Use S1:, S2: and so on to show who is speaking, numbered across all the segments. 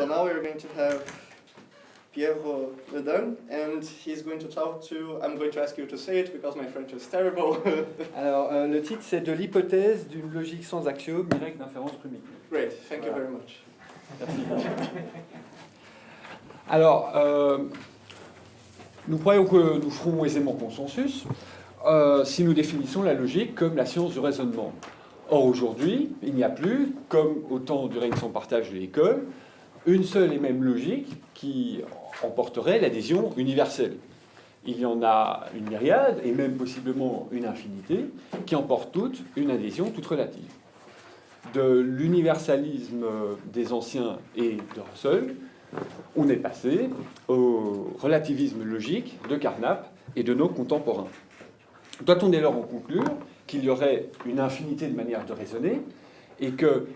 S1: So now we're going to have Piero Ledun, and he's going to talk to. I'm going to ask you to say it because my French is terrible.
S2: Alors, euh, le titre, c'est de l'hypothèse d'une logique sans axiome, règle d'inférence primitive.
S1: Great, thank you
S2: Voilà.
S1: very much.
S2: Alors, euh, nous croyons que nous ferons aisément consensus euh, si nous définissons la logique comme la science du raisonnement. Or, aujourd'hui, il n'y a plus, comme au temps du règne sans partage de l'école, une seule et même logique qui emporterait l'adhésion universelle. Il y en a une myriade, et même possiblement une infinité, qui emportent toutes une adhésion toute relative. De l'universalisme des anciens et de Russell, on est passé au relativisme logique de Carnap et de nos contemporains. Doit-on dès lors en conclure qu'il y aurait une infinité de manières de raisonner et que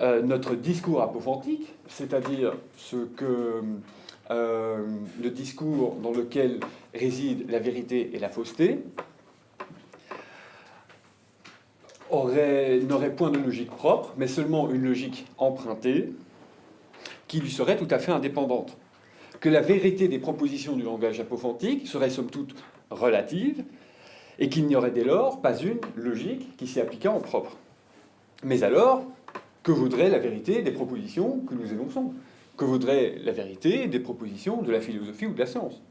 S2: euh, notre discours apophantique, c'est-à-dire ce que euh, le discours dans lequel réside la vérité et la fausseté, aurait- n'aurait point de logique propre, mais seulement une logique empruntée, qui lui serait tout à fait indépendante. Que la vérité des propositions du langage apophantique serait somme toute relative, et qu'il n'y aurait dès lors pas une logique qui s'y appliquât en propre. Mais alors, que vaudrait la vérité des propositions que nous énonçons? Que vaudrait la vérité des propositions de la philosophie ou de la science?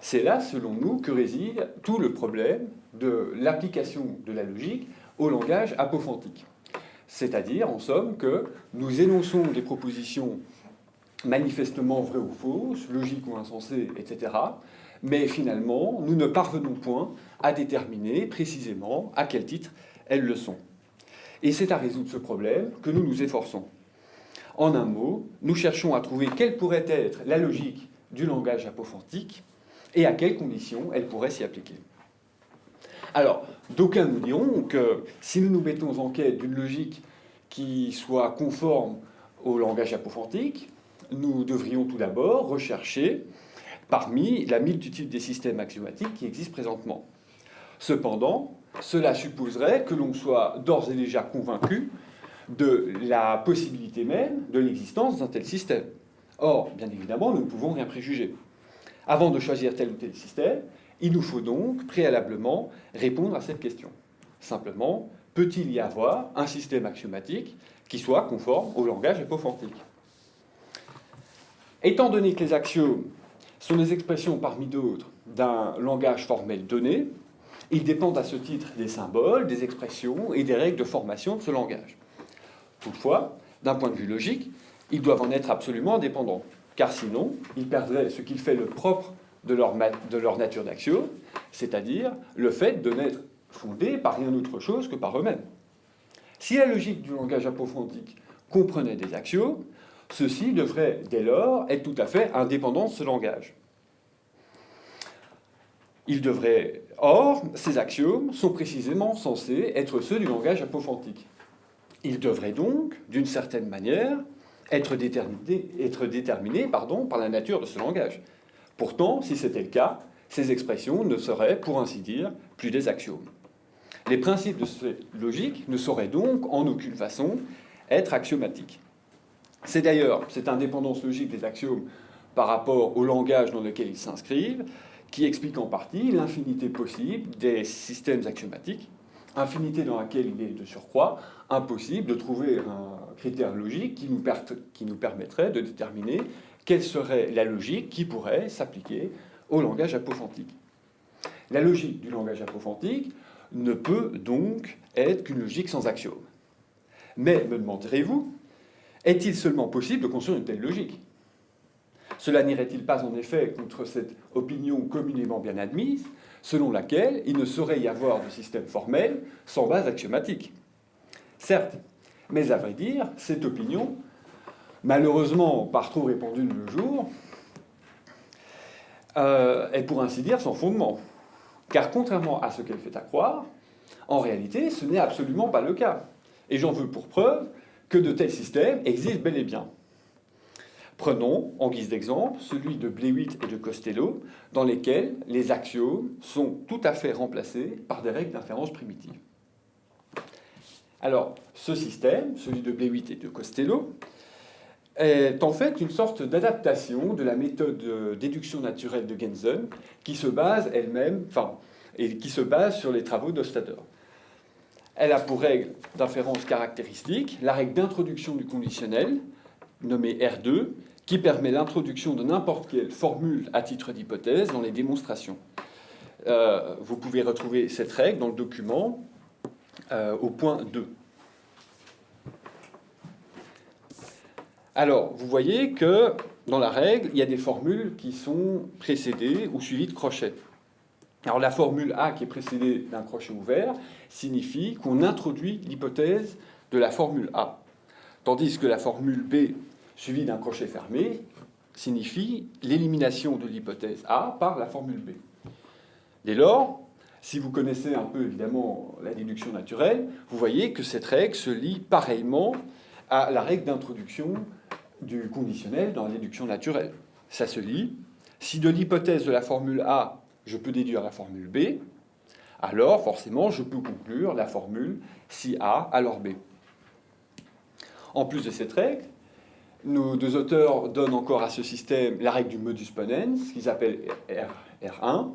S2: C'est là, selon nous, que réside tout le problème de l'application de la logique au langage apophantique. C'est-à-dire, en somme, que nous énonçons des propositions manifestement vraies ou fausses, logiques ou insensées, etc. Mais finalement, nous ne parvenons point à déterminer précisément à quel titre elles le sont. Et c'est à résoudre ce problème que nous nous efforçons. En un mot, nous cherchons à trouver quelle pourrait être la logique du langage apophantique et à quelles conditions elle pourrait s'y appliquer. Alors, d'aucuns nous diront que si nous nous mettons en quête d'une logique qui soit conforme au langage apophantique, nous devrions tout d'abord rechercher parmi la multitude des systèmes axiomatiques qui existent présentement. Cependant, cela supposerait que l'on soit d'ores et déjà convaincu de la possibilité même de l'existence d'un tel système. Or, bien évidemment, nous ne pouvons rien préjuger. Avant de choisir tel ou tel système, il nous faut donc préalablement répondre à cette question. Simplement, peut-il y avoir un système axiomatique qui soit conforme au langage apophantique Étant donné que les axiomes sont des expressions parmi d'autres d'un langage formel donné, ils dépendent à ce titre des symboles, des expressions et des règles de formation de ce langage. Toutefois, d'un point de vue logique, ils doivent en être absolument indépendants, car sinon, ils perdraient ce qu'il fait le propre de leur, de leur nature d'axiome, c'est-à-dire le fait de n'être fondés par rien autre chose que par eux-mêmes. Si la logique du langage apophantique comprenait des axiomes, ceux-ci devraient dès lors être tout à fait indépendants de ce langage. Ils devraient... Or, ces axiomes sont précisément censés être ceux du langage apophantique. Ils devraient donc, d'une certaine manière, être déterminés, par la nature de ce langage. Pourtant, si c'était le cas, ces expressions ne seraient, pour ainsi dire, plus des axiomes. Les principes de cette logique ne sauraient donc, en aucune façon, être axiomatiques. C'est d'ailleurs cette indépendance logique des axiomes par rapport au langage dans lequel ils s'inscrivent qui explique en partie l'infinité possible des systèmes axiomatiques, infinité dans laquelle il est de surcroît impossible de trouver un critère logique qui nous, permettrait de déterminer quelle serait la logique qui pourrait s'appliquer au langage apophantique. La logique du langage apophantique ne peut donc être qu'une logique sans axiome. Mais, me demanderez-vous, est-il seulement possible de construire une telle logique? Cela n'irait-il pas en effet contre cette opinion communément bien admise, selon laquelle il ne saurait y avoir de système formel sans base axiomatique? Certes, mais à vrai dire, cette opinion, malheureusement par trop répandue de nos jours, euh, est pour ainsi dire sans fondement. Car contrairement à ce qu'elle fait à croire, en réalité, ce n'est absolument pas le cas. Et j'en veux pour preuve que de tels systèmes existent bel et bien. Prenons, en guise d'exemple, celui de Blewitt et de Costello, dans lesquels les axiomes sont tout à fait remplacés par des règles d'inférence primitives. Alors, ce système, celui de Blewitt et de Costello, est en fait une sorte d'adaptation de la méthode de déduction naturelle de Gensen qui se base elle-même, enfin, et qui se base sur les travaux d'Ostader. Elle a pour règle d'inférence caractéristique la règle d'introduction du conditionnel, nommée R2, qui permet l'introduction de n'importe quelle formule à titre d'hypothèse dans les démonstrations. Euh, vous pouvez retrouver cette règle dans le document euh, au point 2. Alors, vous voyez que dans la règle, il y a des formules qui sont précédées ou suivies de crochets. Alors la formule A qui est précédée d'un crochet ouvert signifie qu'on introduit l'hypothèse de la formule A, tandis que la formule B suivie d'un crochet fermé signifie l'élimination de l'hypothèse A par la formule B. Dès lors, si vous connaissez un peu évidemment la déduction naturelle, vous voyez que cette règle se lie pareillement à la règle d'introduction du conditionnel dans la déduction naturelle. Ça se lit. Si de l'hypothèse de la formule A, je peux déduire la formule B, alors forcément je peux conclure la formule si A, alors B. En plus de cette règle, nos deux auteurs donnent encore à ce système la règle du modus ponens, qu'ils appellent R, 1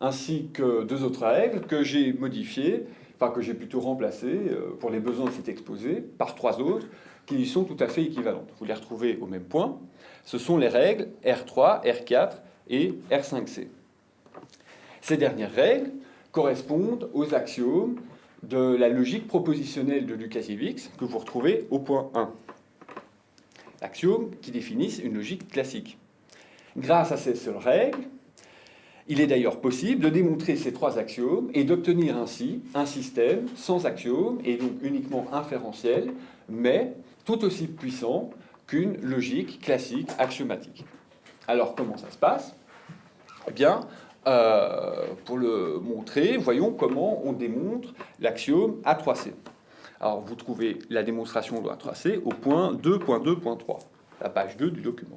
S2: ainsi que deux autres règles que j'ai modifiées, enfin que j'ai plutôt remplacées euh, pour les besoins de cet exposé, par trois autres qui sont tout à fait équivalentes. Vous les retrouvez au même point. Ce sont les règles R3, R4 et R5C. Ces dernières règles correspondent aux axiomes de la logique propositionnelle de Lukasiewicz que vous retrouvez au point 1 axiomes qui définissent une logique classique. Grâce à ces seules règles, il est d'ailleurs possible de démontrer ces trois axiomes et d'obtenir ainsi un système sans axiomes et donc uniquement inférentiel, mais tout aussi puissant qu'une logique classique axiomatique. Alors comment ça se passe? Eh bien, euh, pour le montrer, voyons comment on démontre l'axiome A3C. Alors, vous trouvez la démonstration de la 3C au point 2.2.3, la page 2 du document.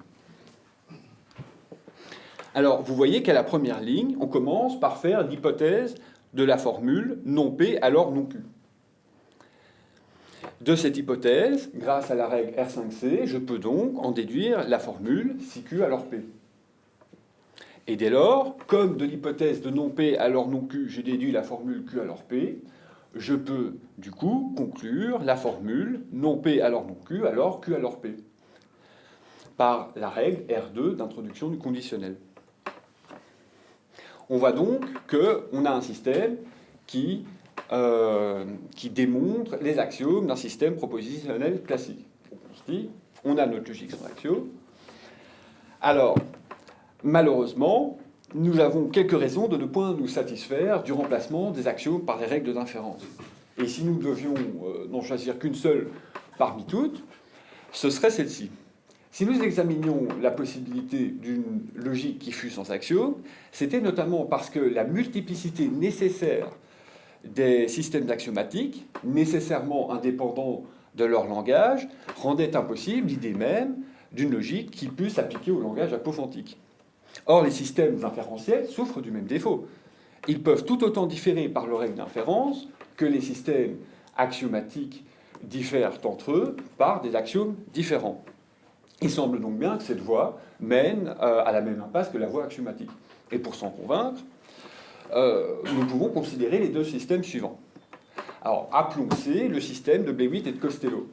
S2: Alors, vous voyez qu'à la première ligne, on commence par faire l'hypothèse de la formule non P alors non Q. De cette hypothèse, grâce à la règle R5C, je peux donc en déduire la formule si Q alors P. Et dès lors, comme de l'hypothèse de non P alors non Q, j'ai déduit la formule Q alors P, je peux du coup conclure la formule non P alors non Q alors Q alors P par la règle R2 d'introduction du conditionnel. On voit donc qu'on a un système qui, euh, qui démontre les axiomes d'un système propositionnel classique. On se dit, on a notre logique sans axiome. Alors, malheureusement, nous avons quelques raisons de ne point nous satisfaire du remplacement des axiomes par des règles d'inférence. Et si nous devions euh, n'en choisir qu'une seule parmi toutes, ce serait celle-ci. Si nous examinions la possibilité d'une logique qui fût sans axiome, c'était notamment parce que la multiplicité nécessaire des systèmes axiomatiques, nécessairement indépendants de leur langage, rendait impossible l'idée même d'une logique qui puisse s'appliquer au langage apophantique. Or, les systèmes inférentiels souffrent du même défaut. Ils peuvent tout autant différer par leur règle d'inférence que les systèmes axiomatiques diffèrent entre eux par des axiomes différents. Il semble donc bien que cette voie mène euh, à la même impasse que la voie axiomatique. Et pour s'en convaincre, euh, nous pouvons considérer les deux systèmes suivants. Alors, appelons C le système de Blewitt et de Costello.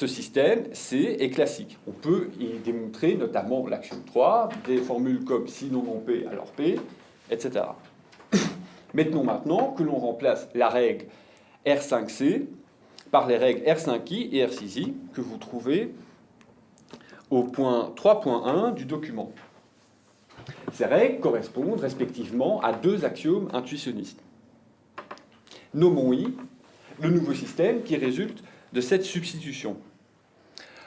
S2: Ce système, C, est classique. On peut y démontrer notamment l'axiome 3, des formules comme si non P, alors P, etc. Mettons maintenant que l'on remplace la règle R5C par les règles R5I et R6I que vous trouvez au point 3.1 du document. Ces règles correspondent respectivement à deux axiomes intuitionnistes. Nommons I le nouveau système qui résulte de cette substitution.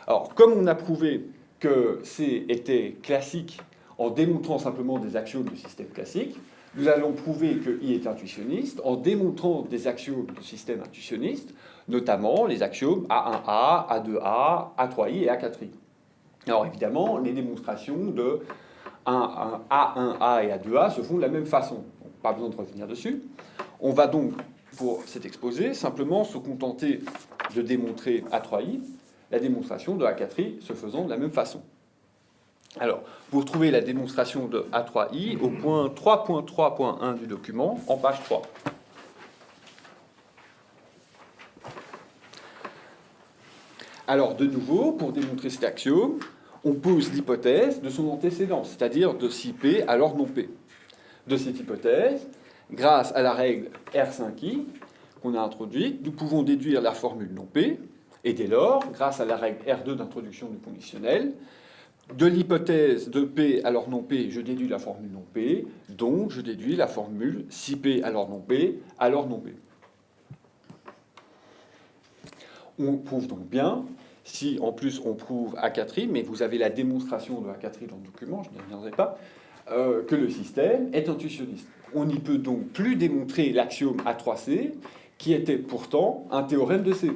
S2: Alors, comme on a prouvé que C était classique en démontrant simplement des axiomes du système classique, nous allons prouver que I est intuitionniste en démontrant des axiomes du système intuitionniste, notamment les axiomes A1A, A2A, A3I et A4I. Alors évidemment, les démonstrations de A1A et A2A se font de la même façon. pas besoin de revenir dessus. On va donc, pour cet exposé, simplement se contenter de démontrer A3I la démonstration de A4i se faisant de la même façon. Alors, vous retrouvez la démonstration de A3i au point 3.3.1 du document, en page 3. Alors, de nouveau, pour démontrer cet axiome, on pose l'hypothèse de son antécédent, c'est-à-dire de si P alors non P. De cette hypothèse, grâce à la règle R5i qu'on a introduite, nous pouvons déduire la formule non P, et dès lors, grâce à la règle R2 d'introduction du conditionnel, de l'hypothèse de P alors non P, je déduis la formule non P, donc je déduis la formule si P alors non P, alors non P. On prouve donc bien si en plus on prouve à 4 mais vous avez la démonstration de a 4 dans le document, je n'y reviendrai pas, euh, que le système est intuitionniste. On n'y peut donc plus démontrer l'axiome A3C, qui était pourtant un théorème de C.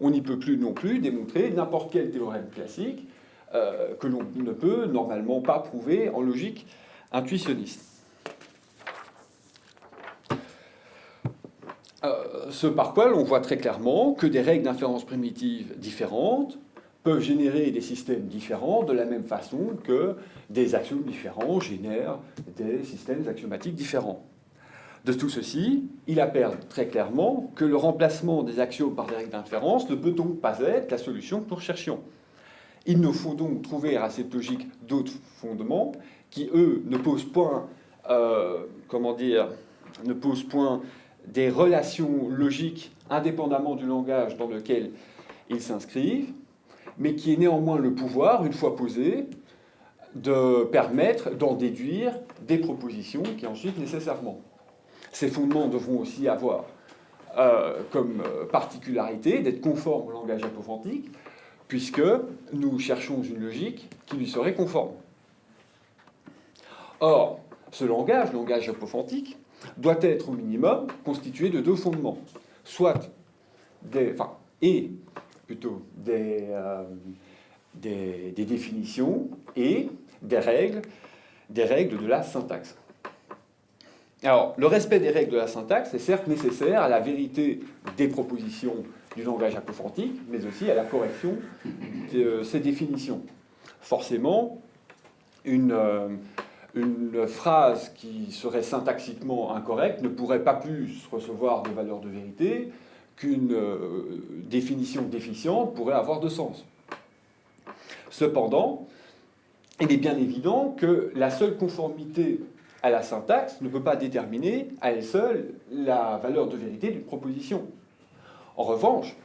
S2: On n'y peut plus non plus démontrer n'importe quel théorème classique euh, que l'on ne peut normalement pas prouver en logique intuitionniste. Euh, ce par quoi l'on voit très clairement que des règles d'inférence primitive différentes peuvent générer des systèmes différents de la même façon que des axiomes différents génèrent des systèmes axiomatiques différents. De tout ceci, il apparaît très clairement que le remplacement des axiomes par des règles d'inférence ne peut donc pas être la solution que nous recherchions. Il nous faut donc trouver à cette logique d'autres fondements qui, eux, ne posent point, euh, comment dire, ne posent point des relations logiques indépendamment du langage dans lequel ils s'inscrivent, mais qui est néanmoins le pouvoir, une fois posé, de permettre d'en déduire des propositions qui ensuite nécessairement. Ces fondements devront aussi avoir euh, comme euh, particularité d'être conformes au langage apophantique, puisque nous cherchons une logique qui lui serait conforme. Or, ce langage, langage apophantique, doit être au minimum constitué de deux fondements, soit des, et plutôt euh, des, des, définitions et des règles, des règles de la syntaxe. Le respect des règles de la syntaxe est certes nécessaire à la vérité des propositions du langage apophantique, mais aussi à la correction de ces définitions. Forcément, une, euh, une phrase qui serait syntaxiquement incorrecte ne pourrait pas plus recevoir de valeur de vérité qu'une euh, définition déficiente pourrait avoir de sens. Cependant, il est bien évident que la seule conformité la syntaxe ne peut pas déterminer à elle seule la valeur de vérité d'une proposition. En revanche,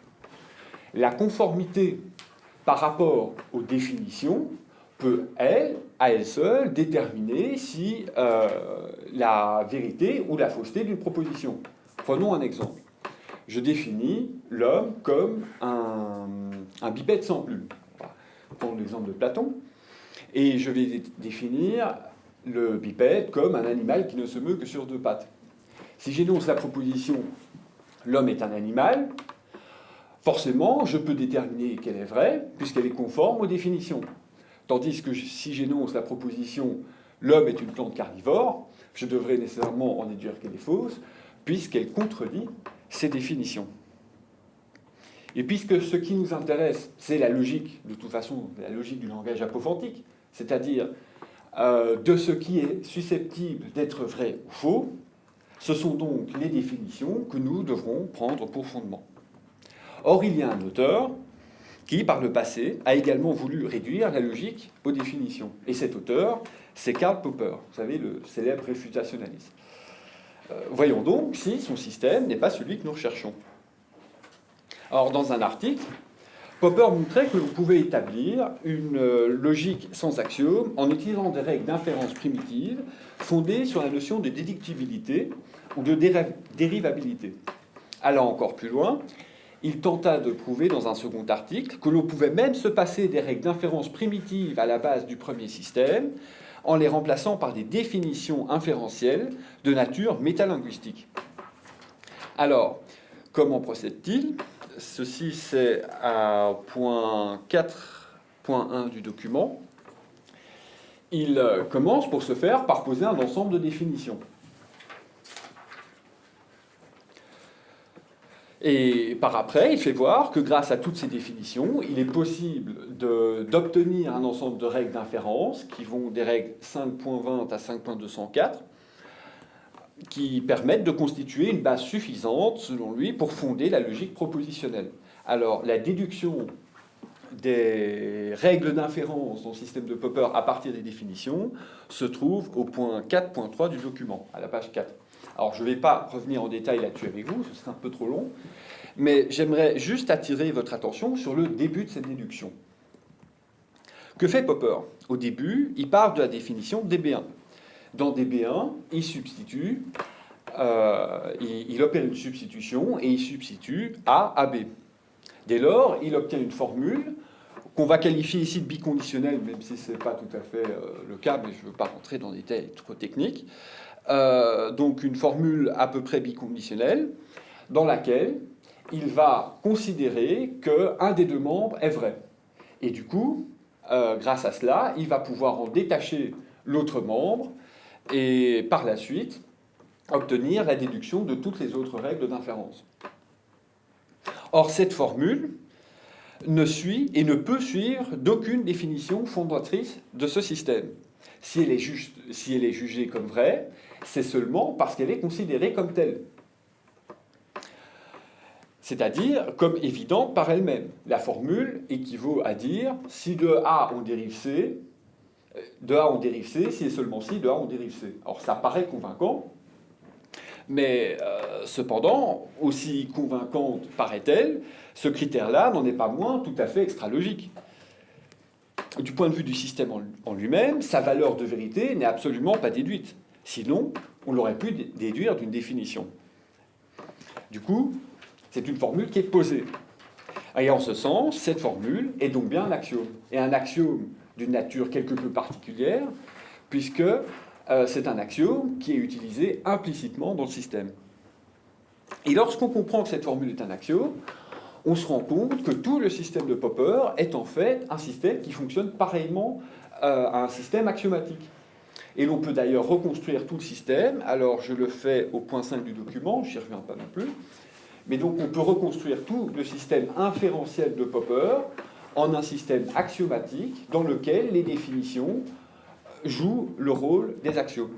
S2: la conformité par rapport aux définitions peut, elle, à elle seule, déterminer si euh, la vérité ou la fausseté d'une proposition. Prenons un exemple. Je définis l'homme comme un, bipède sans plume. Prenons l'exemple de Platon. Et je vais définir le bipède comme un animal qui ne se meut que sur deux pattes. Si j'énonce la proposition l'homme est un animal, forcément, je peux déterminer qu'elle est vraie, puisqu'elle est conforme aux définitions. Tandis que si j'énonce la proposition l'homme est une plante carnivore, je devrais nécessairement en déduire qu'elle est fausse, puisqu'elle contredit ces définitions. Et puisque ce qui nous intéresse, c'est la logique, de toute façon, la logique du langage apophantique, c'est-à-dire euh, de ce qui est susceptible d'être vrai ou faux, ce sont donc les définitions que nous devrons prendre pour fondement. Or, il y a un auteur qui, par le passé, a également voulu réduire la logique aux définitions. Et cet auteur, c'est Karl Popper, vous savez, le célèbre réfutationnaliste. Euh, voyons donc si son système n'est pas celui que nous recherchons. Alors, dans un article, Popper montrait que l'on pouvait établir une euh, logique sans axiome en utilisant des règles d'inférence primitives fondées sur la notion de déductibilité ou de dérivabilité. Allant encore plus loin, il tenta de prouver dans un second article que l'on pouvait même se passer des règles d'inférence primitives à la base du premier système en les remplaçant par des définitions inférentielles de nature métalinguistique. Alors, comment procède-t-il? Ceci, c'est à point 4.1 du document. Il commence pour ce faire par poser un ensemble de définitions. Et par après, il fait voir que grâce à toutes ces définitions, il est possible d'obtenir un ensemble de règles d'inférence qui vont des règles 5.20 à 5.204 qui permettent de constituer une base suffisante, selon lui, pour fonder la logique propositionnelle. Alors, la déduction des règles d'inférence dans le système de Popper à partir des définitions se trouve au point 4.3 du document, à la page 4. Alors, je ne vais pas revenir en détail là-dessus avec vous, ce serait un peu trop long, mais j'aimerais juste attirer votre attention sur le début de cette déduction. Que fait Popper? Au début, il part de la définition DB1. Dans DB1, il substitue, euh, il, opère une substitution et il substitue A à B. Dès lors, il obtient une formule qu'on va qualifier ici de biconditionnelle, même si ce n'est pas tout à fait euh, le cas, mais je ne veux pas rentrer dans des détails trop techniques. Euh, donc une formule à peu près biconditionnelle, dans laquelle il va considérer qu'un des deux membres est vrai. Et du coup, grâce à cela, il va pouvoir en détacher l'autre membre et par la suite obtenir la déduction de toutes les autres règles d'inférence. Or, cette formule ne suit et ne peut suivre d'aucune définition fondatrice de ce système. Si elle est, jugée comme vraie, c'est seulement parce qu'elle est considérée comme telle. C'est-à-dire comme évidente par elle-même. La formule équivaut à dire si de A on dérive C, de A on dérive C, si et seulement si de A on dérive C. Alors ça paraît convaincant, mais euh, cependant, aussi convaincante paraît-elle, ce critère-là n'en est pas moins tout à fait extra-logique. Du point de vue du système en lui-même, sa valeur de vérité n'est absolument pas déduite. Sinon, on l'aurait pu déduire d'une définition. Du coup, c'est une formule qui est posée. Et en ce sens, cette formule est donc bien un axiome. Et un axiome d'une nature quelque peu particulière, puisque euh, c'est un axiome qui est utilisé implicitement dans le système. Et lorsqu'on comprend que cette formule est un axiome, on se rend compte que tout le système de Popper est en fait un système qui fonctionne pareillement euh, à un système axiomatique. Et l'on peut d'ailleurs reconstruire tout le système. Alors je le fais au point 5 du document, je n'y reviens pas non plus. Mais donc on peut reconstruire tout le système inférentiel de Popper en un système axiomatique dans lequel les définitions jouent le rôle des axiomes.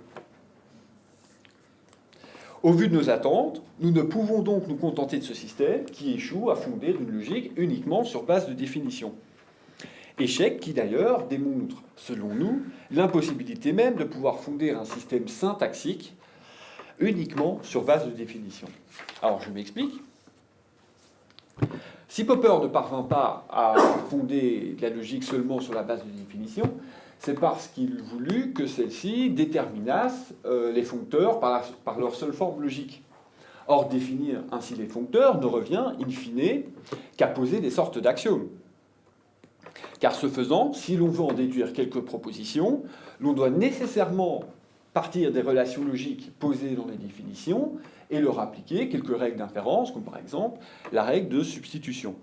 S2: Au vu de nos attentes, nous ne pouvons donc nous contenter de ce système qui échoue à fonder une logique uniquement sur base de définition. Échec qui d'ailleurs démontre, selon nous, l'impossibilité même de pouvoir fonder un système syntaxique uniquement sur base de définition. Alors je m'explique. Si Popper ne parvint pas à fonder la logique seulement sur la base de définition, c'est parce qu'il voulut que celle-ci déterminasse euh, les foncteurs par, par, leur seule forme logique. Or, définir ainsi les foncteurs ne revient, in fine, qu'à poser des sortes d'axiomes. Car ce faisant, si l'on veut en déduire quelques propositions, l'on doit nécessairement partir des relations logiques posées dans les définitions et leur appliquer quelques règles d'inférence, comme par exemple la règle de substitution.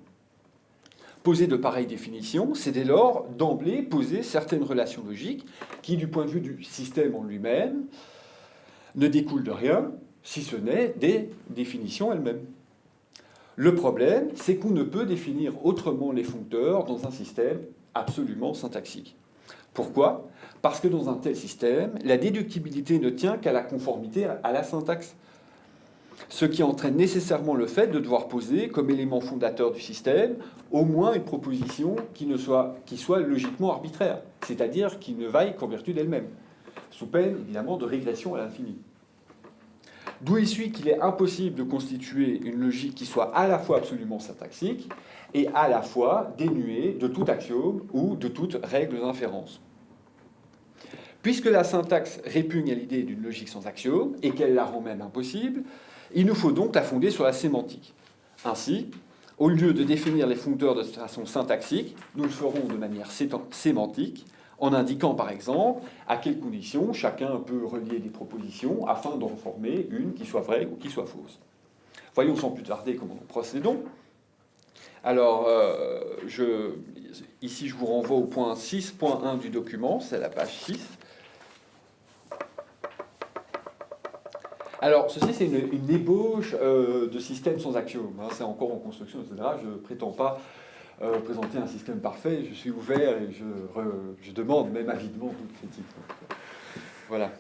S2: Poser de pareilles définitions, c'est dès lors d'emblée poser certaines relations logiques qui, du point de vue du système en lui-même, ne découlent de rien, si ce n'est des définitions elles-mêmes. Le problème, c'est qu'on ne peut définir autrement les foncteurs dans un système absolument syntaxique. Pourquoi? Parce que dans un tel système, la déductibilité ne tient qu'à la conformité à la syntaxe. Ce qui entraîne nécessairement le fait de devoir poser comme élément fondateur du système au moins une proposition qui, soit, soit logiquement arbitraire, c'est-à-dire qui ne vaille qu'en vertu d'elle-même, sous peine évidemment de régression à l'infini. D'où il suit qu'il est impossible de constituer une logique qui soit à la fois absolument syntaxique et à la fois dénuée de tout axiome ou de toute règle d'inférence. Puisque la syntaxe répugne à l'idée d'une logique sans axiome et qu'elle la rend même impossible, il nous faut donc la fonder sur la sémantique. Ainsi, au lieu de définir les foncteurs de façon syntaxique, nous le ferons de manière sémantique, en indiquant par exemple à quelles conditions chacun peut relier des propositions afin d'en former une qui soit vraie ou qui soit fausse. Voyons sans plus tarder comment nous procédons. Alors, euh, je, ici je vous renvoie au point 6.1 du document, c'est la page 6. Alors, ceci, c'est une, ébauche euh, de système sans axiome. Hein, c'est encore en construction, etc. Je ne prétends pas euh, présenter un système parfait. Je suis ouvert et je, demande même avidement toute critique. Voilà.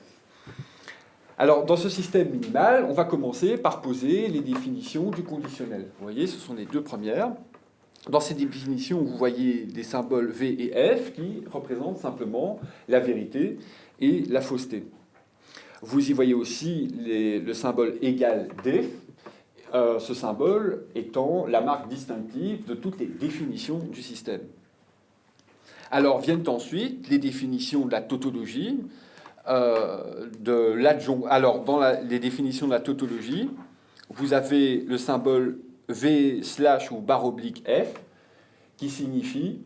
S2: Alors, dans ce système minimal, on va commencer par poser les définitions du conditionnel. Vous voyez, ce sont les deux premières. Dans ces définitions, vous voyez des symboles V et F qui représentent simplement la vérité et la fausseté. Vous y voyez aussi le symbole égal D, euh, ce symbole étant la marque distinctive de toutes les définitions du système. Alors viennent ensuite les définitions de la tautologie, euh. Alors dans les définitions de la tautologie, vous avez le symbole V slash ou barre oblique F qui signifie,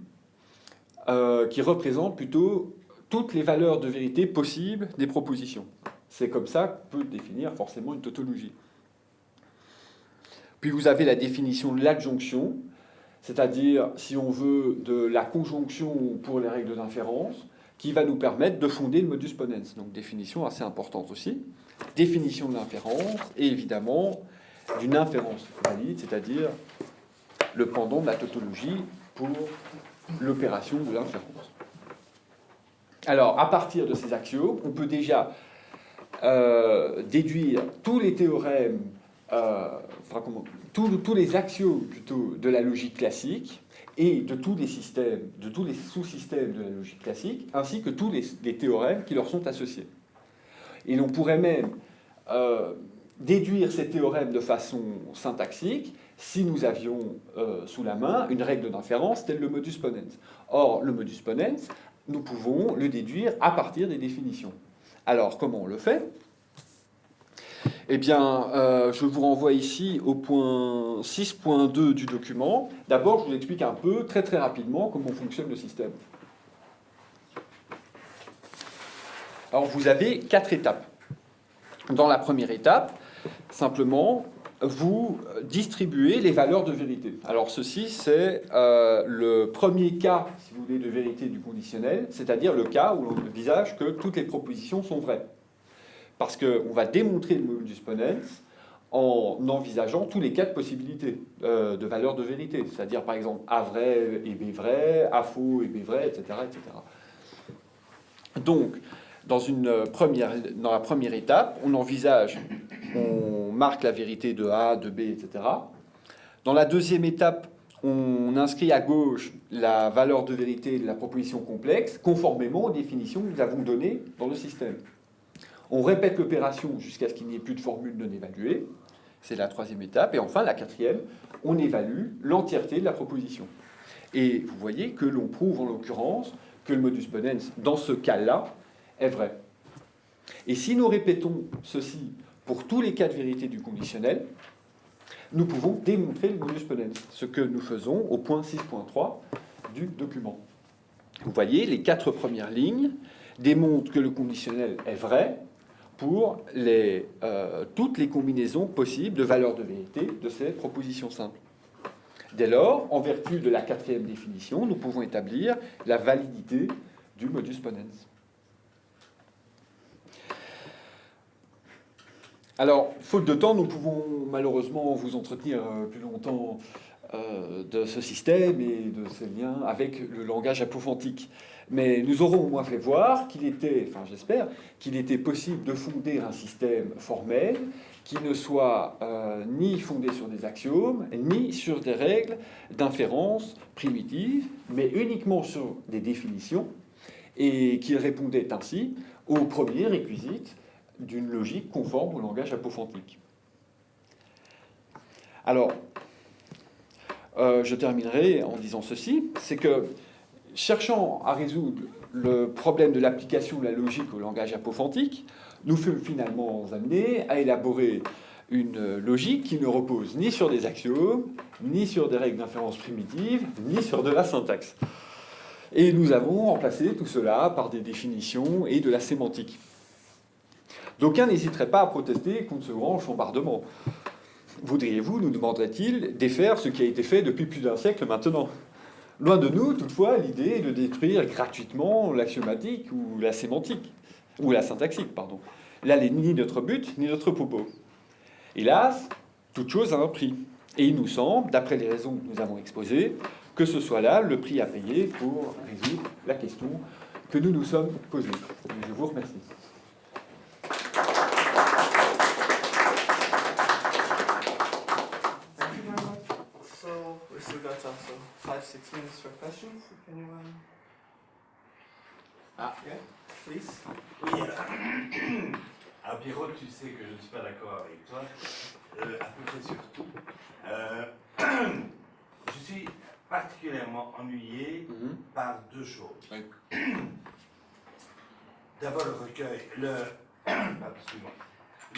S2: euh, qui représente plutôt toutes les valeurs de vérité possibles des propositions. C'est comme ça qu'on peut définir forcément une tautologie. Puis vous avez la définition de l'adjonction, c'est-à-dire, si on veut, de la conjonction pour les règles d'inférence, qui va nous permettre de fonder le modus ponens. Donc définition assez importante aussi. Définition de l'inférence, et évidemment d'une inférence valide, c'est-à-dire le pendant de la tautologie pour l'opération de l'inférence. Alors, à partir de ces axiomes, on peut déjà euh, déduire tous les théorèmes, tous, tous, les axiomes plutôt de la logique classique et de tous les systèmes, de tous les sous-systèmes de la logique classique, ainsi que tous les, les, théorèmes qui leur sont associés. Et l'on pourrait même euh, déduire ces théorèmes de façon syntaxique si nous avions euh, sous la main une règle d'inférence telle le modus ponens. Or, le modus ponens, nous pouvons le déduire à partir des définitions. Alors, comment on le fait? Eh bien, euh, je vous renvoie ici au point 6.2 du document. D'abord, je vous explique un peu, très très rapidement, comment fonctionne le système. Alors, vous avez quatre étapes. Dans la première étape, simplement, vous distribuez les valeurs de vérité. Alors ceci, c'est euh, le premier cas, si vous voulez, de vérité du conditionnel, c'est-à-dire le cas où l'on envisage que toutes les propositions sont vraies. Parce qu'on va démontrer le modus ponens en envisageant tous les de possibilités euh, de valeurs de vérité, c'est-à-dire par exemple A vrai et B vrai, A faux et B vrai, etc. etc. Donc, dans, une première, dans la première étape, on envisage, on marque la vérité de A, de B, etc. Dans la deuxième étape, on inscrit à gauche la valeur de vérité de la proposition complexe, conformément aux définitions que nous avons données dans le système. On répète l'opération jusqu'à ce qu'il n'y ait plus de formule non évaluée. C'est la troisième étape. Et enfin, la quatrième, on évalue l'entièreté de la proposition. Et vous voyez que l'on prouve en l'occurrence que le modus ponens, dans ce cas-là, est vrai. Et si nous répétons ceci pour tous les cas de vérité du conditionnel, nous pouvons démontrer le modus ponens, ce que nous faisons au point 6.3 du document. Vous voyez, les quatre premières lignes démontrent que le conditionnel est vrai pour euh, toutes les combinaisons possibles de valeurs de vérité de ces propositions simples. Dès lors, en vertu de la quatrième définition, nous pouvons établir la validité du modus ponens. Alors, faute de temps, nous pouvons malheureusement vous entretenir euh, plus longtemps euh, de ce système et de ses liens avec le langage apophantique. Mais nous aurons au moins fait voir qu'il était, enfin j'espère, qu'il était possible de fonder un système formel qui ne soit euh, ni fondé sur des axiomes, ni sur des règles d'inférence primitives, mais uniquement sur des définitions, et qu'il répondait ainsi aux premiers réquisites d'une logique conforme au langage apophantique. Alors, euh, je terminerai en disant ceci, c'est que cherchant à résoudre le problème de l'application de la logique au langage apophantique, nous fûmes finalement amenés à élaborer une logique qui ne repose ni sur des axiomes, ni sur des règles d'inférence primitives, ni sur de la syntaxe. Et nous avons remplacé tout cela par des définitions et de la sémantique. D'aucuns n'hésiteraient pas à protester contre ce grand chambardement. Voudriez-vous, nous demanderait-il, défaire ce qui a été fait depuis plus d'un siècle maintenant? Loin de nous, toutefois, l'idée de détruire gratuitement l'axiomatique ou la sémantique, ou la syntaxique, pardon. là n'est ni notre but, ni notre propos. Hélas, toute chose a un prix. Et il nous semble, d'après les raisons que nous avons exposées, que ce soit là le prix à payer pour résoudre la question que nous nous sommes posée. Je vous remercie.
S1: Thank you very much. So we still got also for questions. If anyone.
S3: Ah.
S1: Yeah, please.
S3: Oui, alors, alors Pierrot, tu sais que je ne suis pas d'accord avec toi, euh, à peu près sur tout. Euh, je suis particulièrement ennuyé par deux choses.
S2: Oui.
S3: D'abord le recueil, le,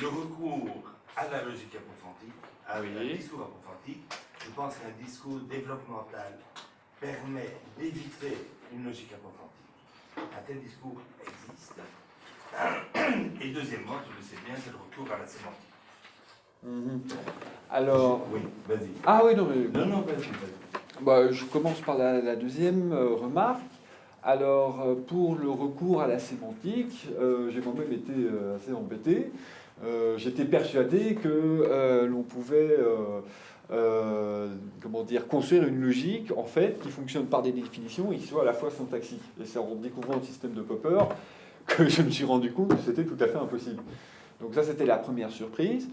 S3: recours à la logique approfondie, à
S2: Oui.
S3: un discours approfondi. Je pense qu'un discours développemental permet d'éviter une logique approfondie. Un tel discours existe. Et deuxièmement, tu le sais bien, c'est le recours à la sémantique.
S2: Mhm. Alors.
S3: Oui, vas-y.
S2: Ah oui, non, mais.
S3: Non, non, vas-y, vas-y.
S2: Bah, je commence par la, la deuxième euh, remarque. Alors, euh, pour le recours à la sémantique, euh, j'ai moi-même été euh, assez embêté. Euh, J'étais persuadé que euh, l'on pouvait euh, comment dire, construire une logique en fait, qui fonctionne par des définitions et qui soit à la fois syntaxique. Et c'est en découvrant le système de Popper que je me suis rendu compte que c'était tout à fait impossible. Donc ça, c'était la première surprise.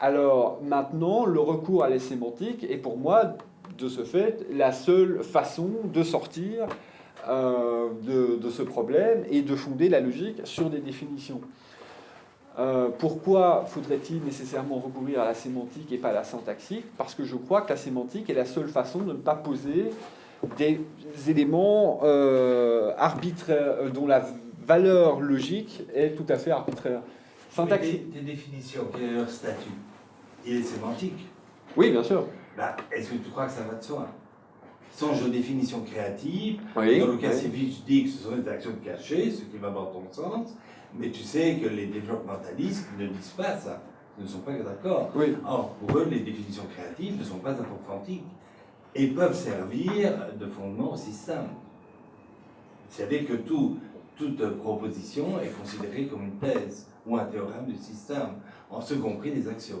S2: Alors maintenant, le recours à la sémantique est pour moi de ce fait la seule façon de sortir de ce problème et de fonder la logique sur des définitions. Euh, pourquoi faudrait-il nécessairement recourir à la sémantique et pas à la syntaxique? Parce que je crois que la sémantique est la seule façon de ne pas poser des éléments euh, arbitraires, euh, dont la valeur logique est tout à fait arbitraire. Syntaxique.
S3: tes, définitions, quel est leur statut Il est sémantique.
S2: Oui, bien sûr.
S3: Bah, Est-ce que tu crois que ça va de soi? Songe aux définitions créatives.
S2: Oui.
S3: Dans le cas
S2: oui.
S3: civil, je dis que ce sont des actions cachées, ce qui va dans ton sens, mais tu sais que les développementalistes ne disent pas ça, Ils ne sont pas d'accord.
S2: Oui.
S3: Or, pour eux, les définitions créatives ne sont pas approfondies et peuvent servir de fondement au système. C'est-à-dire que tout, toute proposition est considérée comme une thèse ou un théorème du système, en ce compris des axiomes.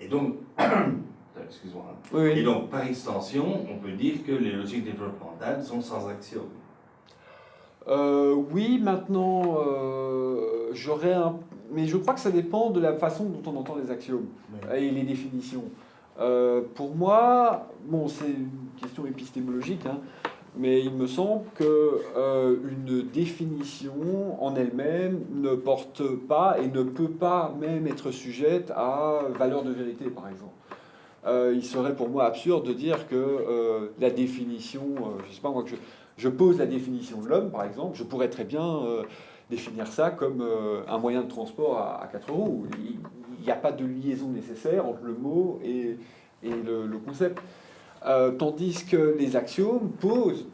S3: Et donc, excuse-moi.
S2: Oui, oui.
S3: et donc, par extension, on peut dire que les logiques développementales sont sans axiome.
S2: Euh, oui, maintenant, euh, j'aurais un... Mais je crois que ça dépend de la façon dont on entend les axiomes et les définitions. Euh, pour moi, bon, c'est une question épistémologique, hein, mais il me semble que une définition en elle-même ne porte pas et ne peut pas même être sujette à valeur de vérité, par exemple. Euh, il serait pour moi absurde de dire que euh, la définition, euh, je sais pas moi, que je, je pose la définition de l'homme, par exemple, je pourrais très bien euh, définir ça comme euh, un moyen de transport à, à quatre roues. Il n'y a pas de liaison nécessaire entre le mot et, et le, concept. Euh, tandis que les axiomes posent,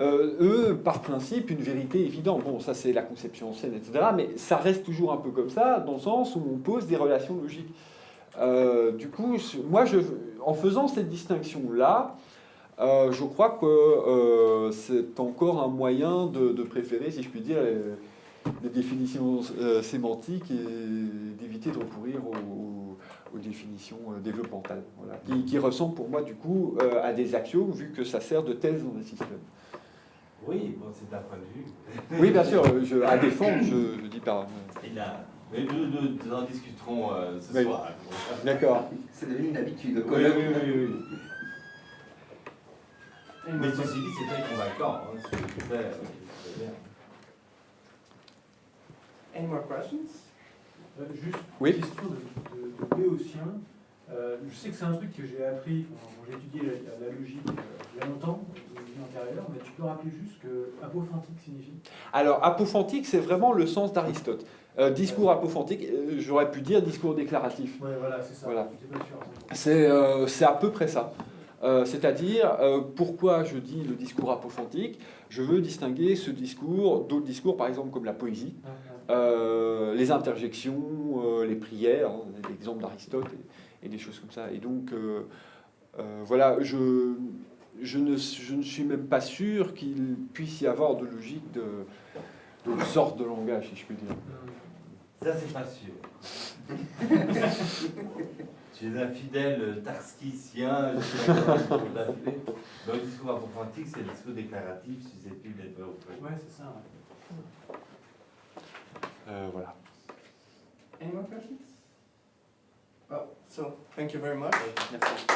S2: eux, par principe, une vérité évidente. Bon, ça c'est la conception ancienne, etc. Mais ça reste toujours un peu comme ça, dans le sens où on pose des relations logiques. Du coup, moi, je, en faisant cette distinction-là, euh, je crois que euh, c'est encore un moyen de, de préférer, si je puis dire, les, les définitions euh, sémantiques et d'éviter de recourir aux, aux définitions euh, développementales, voilà, qui, qui ressemblent pour moi du coup euh, à des axiomes, vu que ça sert de thèse dans les systèmes.
S3: Oui, bon, c'est un point de vue.
S2: Oui, bien sûr, je, à défendre, je, je dis pas.
S3: Et là, mais nous, nous, nous en discuterons euh, ce
S2: Oui.
S3: soir.
S2: D'accord.
S4: C'est devenu une habitude. Le
S3: Oui, oui, oui, oui. Mais ceci dit, c'est très convaincant. Hein, euh, c'est bien.
S1: Any more questions?
S5: Euh, Juste
S2: Oui.
S5: une question de, de, de Béotien. Euh, je sais que c'est un truc que j'ai appris quand j'ai étudié la, la logique euh, il y a longtemps, mais tu peux rappeler juste ce que apophantique signifie?
S2: Alors, apophantique, c'est vraiment le sens d'Aristote. Euh, discours apophantique, euh, j'aurais pu dire discours déclaratif.
S5: Ouais, voilà, c'est ça.
S2: Voilà. C'est euh, c'est à peu près ça. Euh, C'est-à-dire, euh, pourquoi je dis le discours apophantique? Je veux distinguer ce discours d'autres discours, par exemple comme la poésie, euh, les interjections, les prières, hein, l'exemple d'Aristote et, et des choses comme ça. Et donc, voilà, je, je, ne, je ne suis même pas sûr qu'il puisse y avoir de logique de, de sorte de langage, si je puis dire.
S3: Ça, c'est pas sûr. tu es un fidèle tarskicien. Dans le discours approfondi, c'est le discours déclaratif susceptible d'être offert.
S5: Ouais, c'est ça. ouais.
S2: Euh, voilà.
S1: Any more questions? Well, so thank you very much.
S2: Merci.